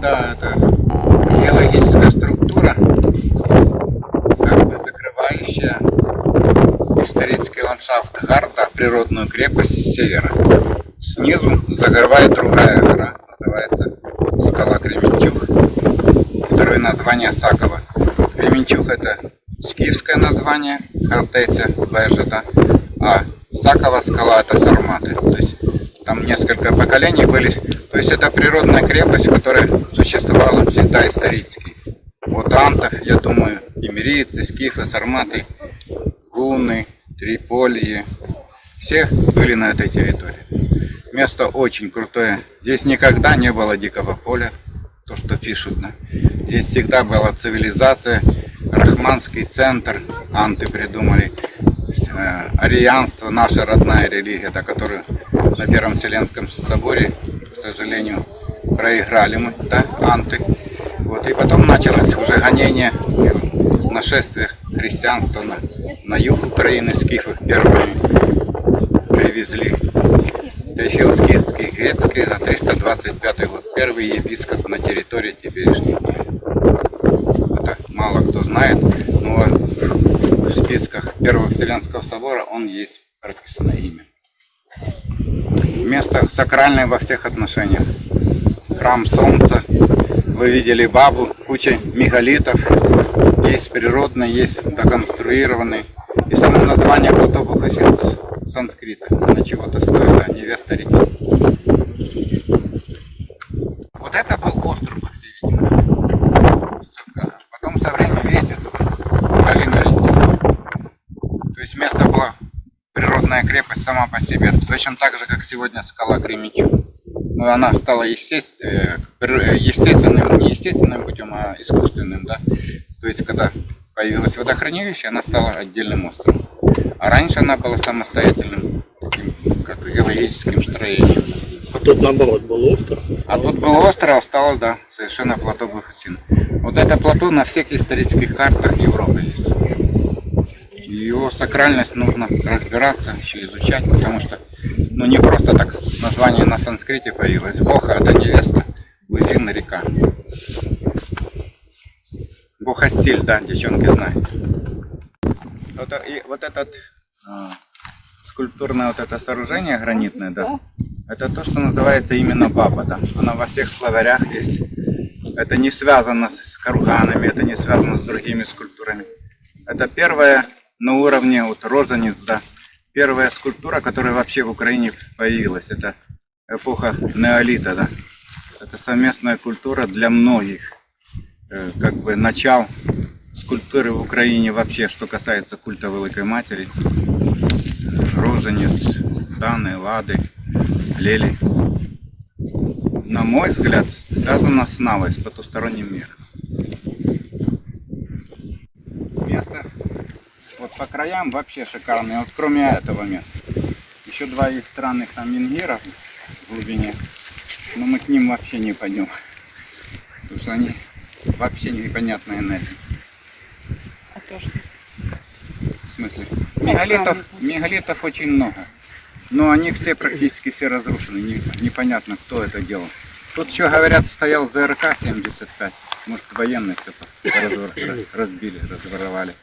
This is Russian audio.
да, это геологическая структура, как бы закрывающая исторический ландшафт Гарда, природную крепость севера. Снизу закрывает другая гора, называется скала Кременчуг, второе название Сакова. Кременчуг это скифское название, Хартейца, Вежета, а Сакова скала это Сарматы. То есть там несколько поколений были. То есть это природная крепость, которая существовала всегда исторически. Вот антов, я думаю, имериты, скифы, сарматы, гуны, триполье, все были на этой территории. Место очень крутое. Здесь никогда не было дикого поля, то, что пишут. Да? Здесь всегда была цивилизация, Рахманский центр, анты придумали, э, арианство, наша родная религия, да, которую на Первом Вселенском соборе, к сожалению, проиграли мы, да, анты. Вот, и потом началось уже гонение, нашествие христианства на, на юг Украины, скифов первые привезли Тайфилские, грецкие, на 325 год. Первый епископ на территории теперешней. Это мало кто знает, но в списках Первого Вселенского собора он есть. Место сакральное во всех отношениях. Храм Солнца, вы видели бабу, куча мегалитов, есть природные, есть доконструированные. И само название Платобухасин санскрита. Она чего-то стоила, невеста реки. Вот это был остров, по всей видимости. Потом со временем, видите, долина реки. То есть место было природная крепость сама по себе. Точно так же, как сегодня скала Кременчуг. Но она стала. Э, естественным, не естественным путем, а искусственным, да. То есть, когда появилось водохранилище, она стала отдельным островом. А раньше она была самостоятельным, таким, как геологическим строением. А тут наоборот был остров? А тут был остров, а стало, да, совершенно плато Бахатин. Вот это плато на всех исторических картах Европы есть. Его сакральность нужно разбираться, еще изучать, потому что ну не просто так название на санскрите появилось. Боха это невеста, Лызина река. Бохастиль, да, девчонки знают. Вот, и вот этот а, скульптурное вот это сооружение гранитное, да, это то, что называется именно баба, да. Она во всех словарях есть. Это не связано с карганами, это не связано с другими скульптурами. Это первая на уровне вот рожениц, да, первая скульптура, которая вообще в Украине появилась. Это эпоха неолита, да. Это совместная культура для многих, э, как бы начал скульптуры в Украине вообще, что касается культа Великой Матери. Роженец, Даны, Лады, Лели. На мой взгляд, связано с Навой, с потусторонним миром. Место вот по краям вообще шикарное, вот кроме этого места. Еще два есть странных там мингиров в глубине, но мы к ним вообще не пойдем, потому что они вообще непонятная энергия то, что... В смысле? Мегалитов, мегалитов очень много. Но они все практически все разрушены. Не, непонятно, кто это делал. Тут еще говорят, стоял ЗРК-75. Может, военные все разбили, разворовали.